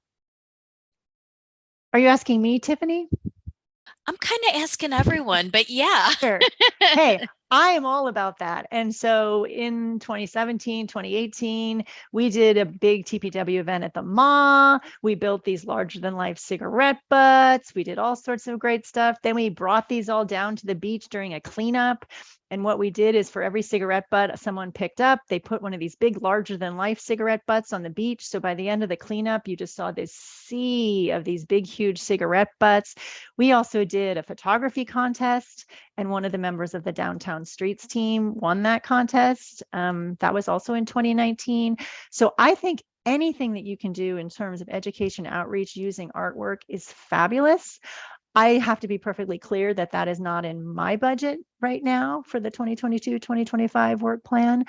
Are you asking me, Tiffany? I'm kind of asking everyone, but yeah. Sure. [laughs] hey, I am all about that. And so in 2017, 2018, we did a big TPW event at the MA. We built these larger than life cigarette butts. We did all sorts of great stuff. Then we brought these all down to the beach during a cleanup. And what we did is for every cigarette butt someone picked up, they put one of these big, larger than life cigarette butts on the beach. So by the end of the cleanup, you just saw this sea of these big, huge cigarette butts. We also did a photography contest and one of the members of the downtown streets team won that contest. Um, that was also in 2019. So I think anything that you can do in terms of education outreach using artwork is fabulous. I have to be perfectly clear that that is not in my budget right now for the 2022 2025 work plan.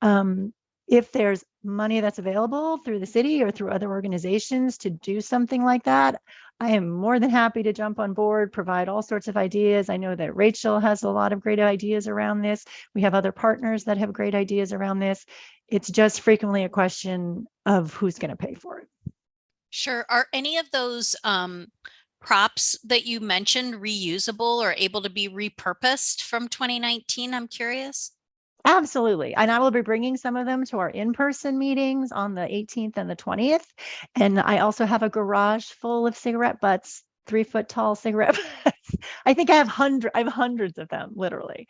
Um, if there's money that's available through the city or through other organizations to do something like that, I am more than happy to jump on board, provide all sorts of ideas. I know that Rachel has a lot of great ideas around this. We have other partners that have great ideas around this. It's just frequently a question of who's going to pay for it. Sure. Are any of those um, props that you mentioned reusable or able to be repurposed from 2019? I'm curious. Absolutely. And I will be bringing some of them to our in-person meetings on the 18th and the 20th. And I also have a garage full of cigarette butts, three foot tall cigarette [laughs] butts. I think I have hundred, I have hundreds of them, literally.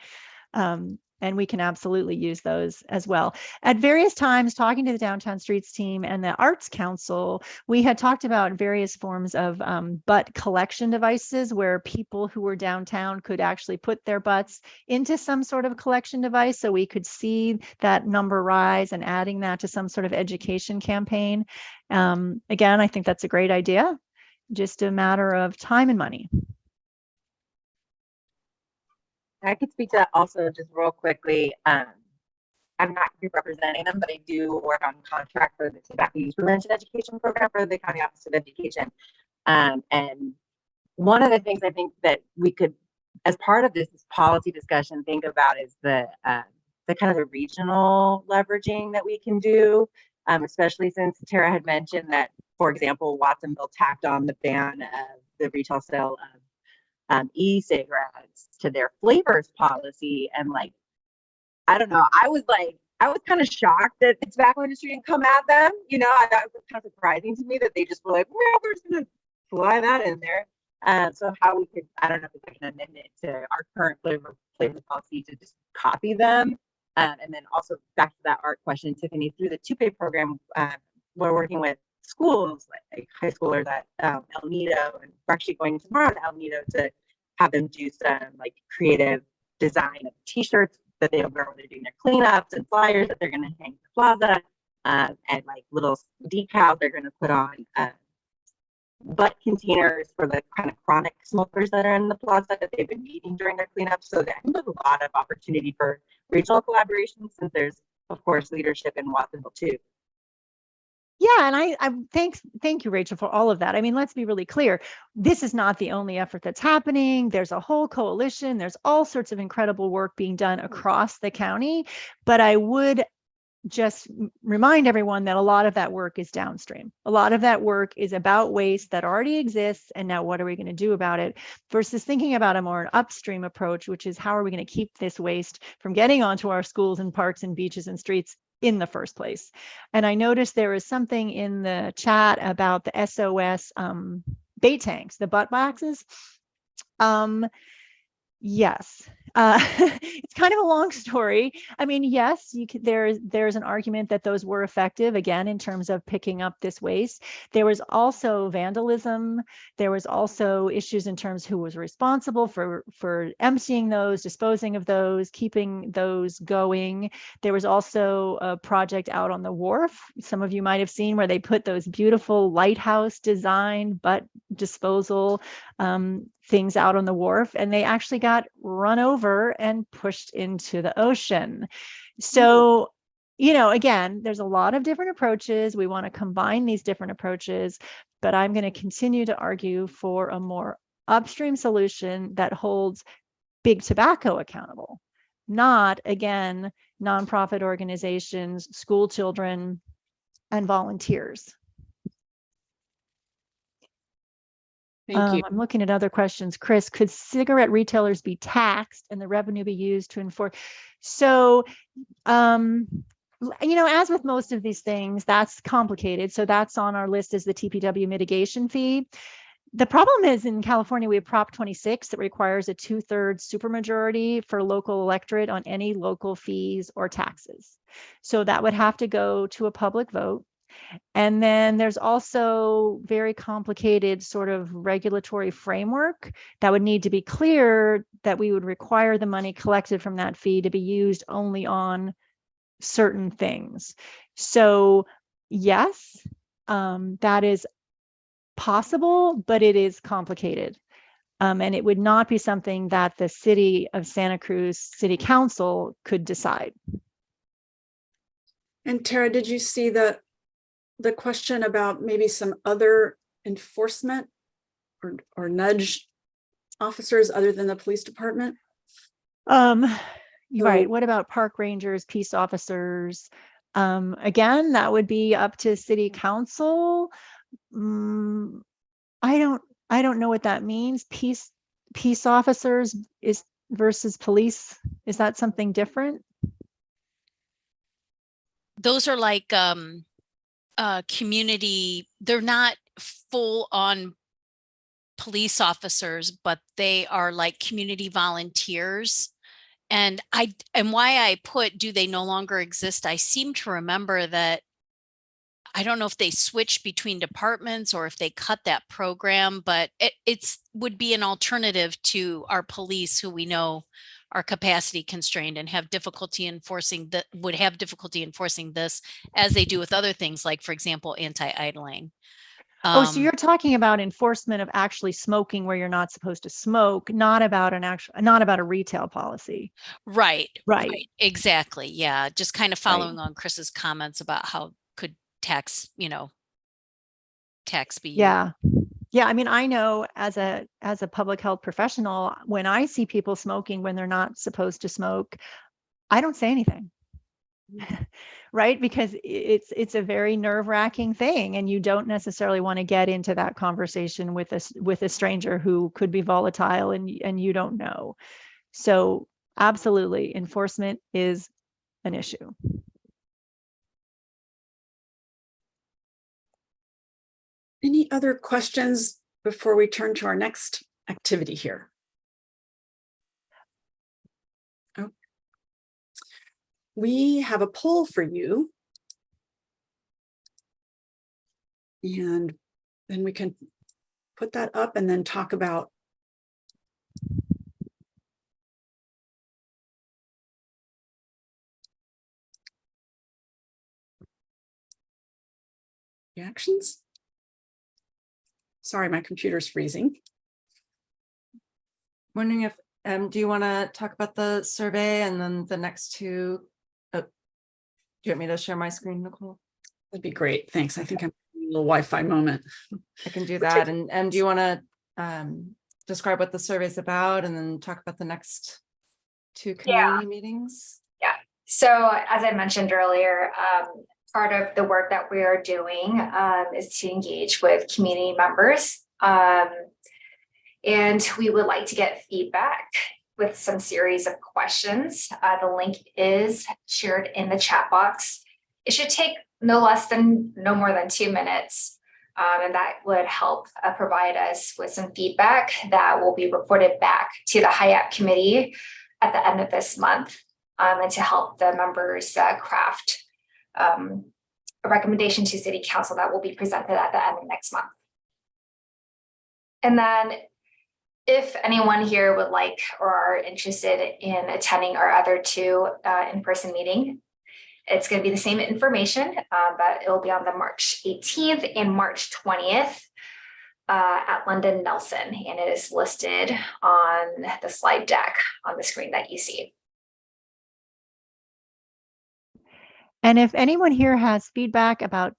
Um, and we can absolutely use those as well. At various times, talking to the Downtown Streets team and the Arts Council, we had talked about various forms of um, butt collection devices where people who were downtown could actually put their butts into some sort of collection device so we could see that number rise and adding that to some sort of education campaign. Um, again, I think that's a great idea. Just a matter of time and money. I could speak to that also just real quickly. Um, I'm not representing them, but I do work on contract for the tobacco use prevention education program for the County Office of Education. Um, and one of the things I think that we could, as part of this policy discussion, think about is the uh, the kind of the regional leveraging that we can do, um, especially since Tara had mentioned that, for example, Watsonville tacked on the ban of the retail sale of um, e-cigarettes to their flavors policy and like i don't know i was like i was kind of shocked that the tobacco industry didn't come at them you know I, that was kind of surprising to me that they just were like well we're just gonna fly that in there. Uh, so how we could i don't know if there's an amendment to our current flavor flavor policy to just copy them. Um, and then also back to that art question tiffany through the TUPE program uh, we're working with schools, like high schoolers at um, El Nido, and we're actually going tomorrow to El Nido to have them do some like creative design of T-shirts that they'll wear when they're doing their cleanups and flyers that they're going to hang in the plaza, uh, and like little decals they're going to put on uh, butt containers for the kind of chronic smokers that are in the plaza that they've been needing during their cleanup. So there's a lot of opportunity for regional collaboration since there's of course leadership in Watsonville too. Yeah, and I, I thanks, thank you, Rachel, for all of that. I mean, let's be really clear. This is not the only effort that's happening. There's a whole coalition. There's all sorts of incredible work being done mm. across the county. But I would just remind everyone that a lot of that work is downstream. A lot of that work is about waste that already exists. And now what are we going to do about it versus thinking about a more upstream approach, which is how are we going to keep this waste from getting onto our schools and parks and beaches and streets in the first place. And I noticed there is something in the chat about the SOS um, bait tanks, the butt boxes. Um, yes, uh, [laughs] it's kind of a long story. I mean, yes, you could, there's there's an argument that those were effective again in terms of picking up this waste. There was also vandalism. There was also issues in terms who was responsible for for emptying those, disposing of those, keeping those going. There was also a project out on the wharf. Some of you might have seen where they put those beautiful lighthouse design butt disposal um, things out on the wharf and they actually got run over and pushed into the ocean. Mm. So, you know, again, there's a lot of different approaches. We want to combine these different approaches, but I'm going to continue to argue for a more upstream solution that holds big tobacco accountable, not again, nonprofit organizations, school children, and volunteers. Thank Um, you. I'm looking at other questions. Chris, could cigarette retailers be taxed and the revenue be used to enforce? So, um, you know, as with most of these things, that's complicated. So that's on our list as the TPW mitigation fee. The problem is in California, we have Prop 26 that requires a two thirds supermajority for local electorate on any local fees or taxes. So that would have to go to a public vote. And then there's also very complicated sort of regulatory framework that would need to be clear that we would require the money collected from that fee to be used only on certain things. So yes, um, that is possible, but it is complicated. Um, and it would not be something that the city of Santa Cruz City Council could decide. And Tara, did you see the, the question about maybe some other enforcement or, or nudge officers other than the police department? Um, you're right. What about park rangers, peace officers? Um, again, that would be up to city council. Mm, I don't, I don't know what that means. Peace, peace officers is versus police. Is that something different? those are like um uh community they're not full on police officers but they are like community volunteers. And i and why i put do they no longer exist? I seem to remember that i don't know if they switched between departments or if they cut that program but it it's would be an alternative to our police who we know are capacity constrained and have difficulty enforcing that would have difficulty enforcing this as they do with other things like for example anti-idling Oh, so Um, you're talking about enforcement of actually smoking where you're not supposed to smoke, not about an actual, not about a retail policy. right Right. exactly yeah just kind of Right. following on chris's comments about how could tax you know tax be Yeah. Yeah, I mean, I know as a as a public health professional, when I see people smoking when they're not supposed to smoke, I don't say anything. Mm. [laughs] Right? Because it's it's a very nerve-wracking thing and you don't necessarily want to get into that conversation with a with a stranger who could be volatile and and you don't know. So, absolutely, enforcement is an issue. Any other questions before we turn to our next activity here? Oh. We have a poll for you. And then we can put that up and then talk about reactions. Sorry, my computer's freezing. Wondering if, um, do you want to talk about the survey and then the next two? oh, Do you want me to share my screen, Nicole? That'd be great. Thanks. I think I'm having a little Wi-Fi moment. I can do that. And, and do you want to um, describe what the survey is about and then talk about the next two Yeah. community meetings? Yeah. So as I mentioned earlier, um, part of the work that we are doing um, is to engage with community members. Um, and we would like to get feedback with some series of questions. Uh, the link is shared in the chat box. It should take no less than, no more than two minutes. Um, and that would help uh, provide us with some feedback that will be reported back to the HIAP committee at the end of this month um, and to help the members uh, craft um, a recommendation to city council that will be presented at the end of next month. And then if anyone here would like or are interested in attending our other two uh, in-person meeting, it's going to be the same information, uh, but it will be on the March 18th and March 20th uh, at London Nelson, and it is listed on the slide deck on the screen that you see. And if anyone here has feedback about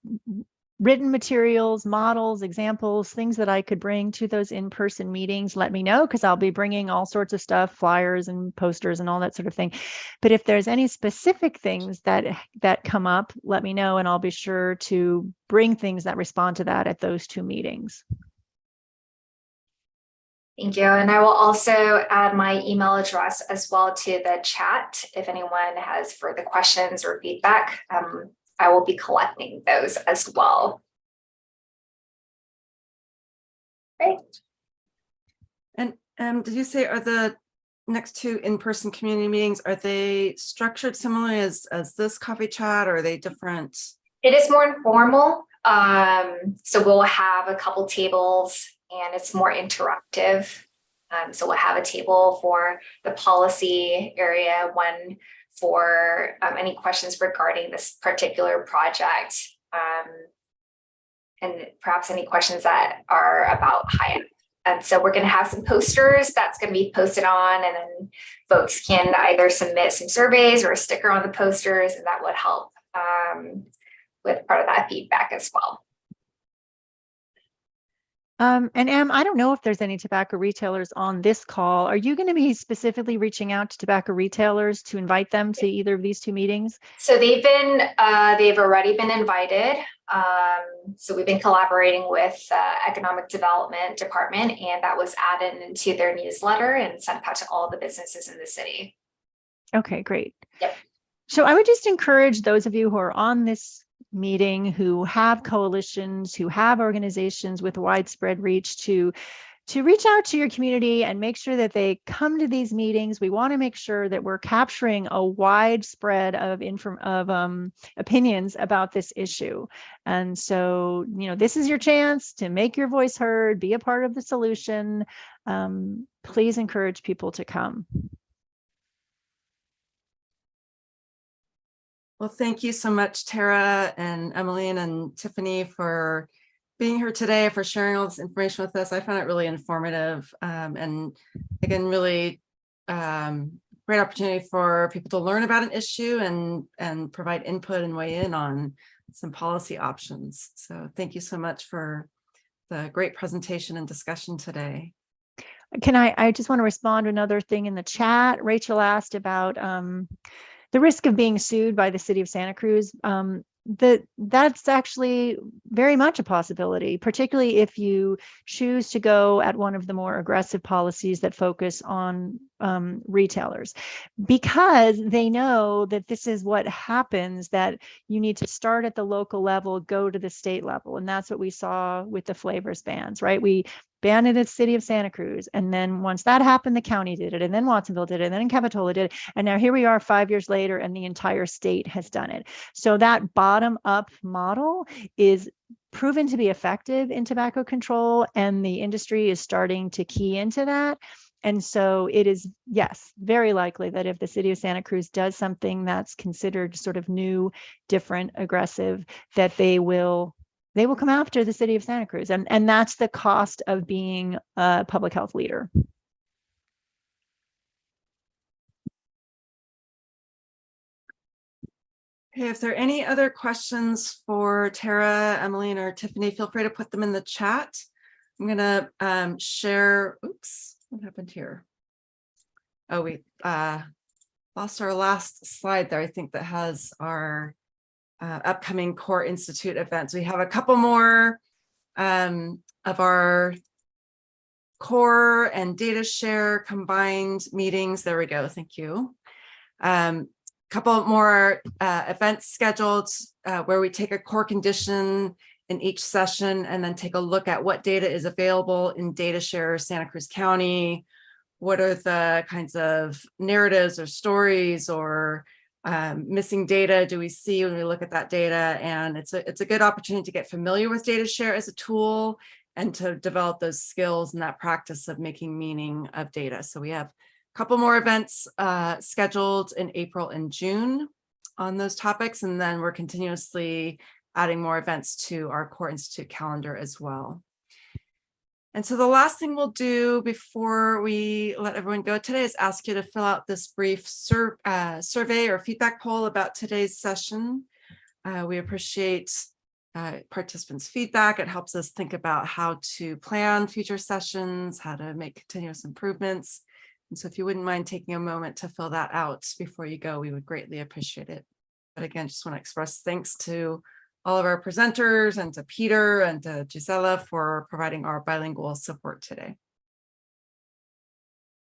written materials, models, examples, things that I could bring to those in-person meetings, let me know because I'll be bringing all sorts of stuff, flyers and posters and all that sort of thing. But if there's any specific things that that come up, let me know and I'll be sure to bring things that respond to that at those two meetings. Thank you. And I will also add my email address as well to the chat. If anyone has further questions or feedback, um, I will be collecting those as well. Great. And um, did you say are the next two in-person community meetings, are they structured similarly as, as this coffee chat or are they different? It is more informal. Um, so we'll have a couple tables and it's more interactive. Um, so we'll have a table for the policy area, one for um, any questions regarding this particular project. Um, and perhaps any questions that are about HIAP. And so we're going to have some posters that's going to be posted on and then folks can either submit some surveys or a sticker on the posters and that would help um, with part of that feedback as well. Um, and Em, I don't know if there's any tobacco retailers on this call. Are you going to be specifically reaching out to tobacco retailers to invite them to either of these two meetings? So they've been, uh, they've already been invited. Um, so we've been collaborating with uh, Economic Development Department and that was added into their newsletter and sent out to all the businesses in the city. Okay, great. Yep. So I would just encourage those of you who are on this meeting, who have coalitions, who have organizations with widespread reach to to reach out to your community and make sure that they come to these meetings. We want to make sure that we're capturing a wide spread of inform of um, opinions about this issue. And so, you know, this is your chance to make your voice heard, be a part of the solution. Um, please encourage people to come. Well, thank you so much, Tara and Emmeline and Tiffany for being here today, for sharing all this information with us. I found it really informative um, and again, really um, great opportunity for people to learn about an issue and, and provide input and weigh in on some policy options. So thank you so much for the great presentation and discussion today. Can I, I just want to respond to another thing in the chat. Rachel asked about um, the risk of being sued by the city of Santa Cruz. Um, that that's actually very much a possibility, particularly if you choose to go at one of the more aggressive policies that focus on um, retailers, because they know that this is what happens, that you need to start at the local level, go to the state level. And that's what we saw with the flavors bans, right? We banned it at the city of Santa Cruz. And then once that happened, the county did it, and then Watsonville did it, and then Capitola did it. And now here we are five years later, and the entire state has done it. So that bottom up model is proven to be effective in tobacco control, and the industry is starting to key into that. And so it is, yes, very likely that if the city of Santa Cruz does something that's considered sort of new, different, aggressive, that they will they will come after the city of Santa Cruz. And, and that's the cost of being a public health leader. Okay, if there are any other questions for Tara, Emmeline, or Tiffany, feel free to put them in the chat. I'm gonna um, share, oops, what happened here? Oh, we uh, lost our last slide there, I think that has our uh, upcoming Core Institute events. We have a couple more um, of our core and data share combined meetings. There we go. Thank you. Um, couple more uh, events scheduled uh, where we take a core condition in each session and then take a look at what data is available in data share Santa Cruz County. What are the kinds of narratives or stories or um, missing data do we see when we look at that data? And it's a, it's a good opportunity to get familiar with data share as a tool and to develop those skills and that practice of making meaning of data. So we have a couple more events uh, scheduled in April and June on those topics. And then we're continuously adding more events to our Core Institute calendar as well. And so the last thing we'll do before we let everyone go today is ask you to fill out this brief sur uh, survey or feedback poll about today's session. Uh, we appreciate uh, participants' feedback. It helps us think about how to plan future sessions, how to make continuous improvements. And so if you wouldn't mind taking a moment to fill that out before you go, we would greatly appreciate it. But again, just want to express thanks to all of our presenters and to Peter and to Gisela for providing our bilingual support today.